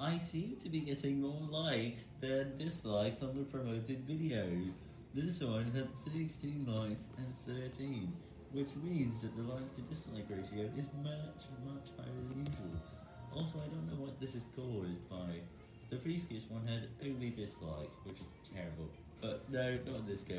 I seem to be getting more likes than dislikes on the promoted videos. This one had 16 likes and 13, which means that the like to dislike ratio is much, much higher than usual. Also, I don't know what this is caused by. The previous one had only dislike, which is terrible. But no, not in this case.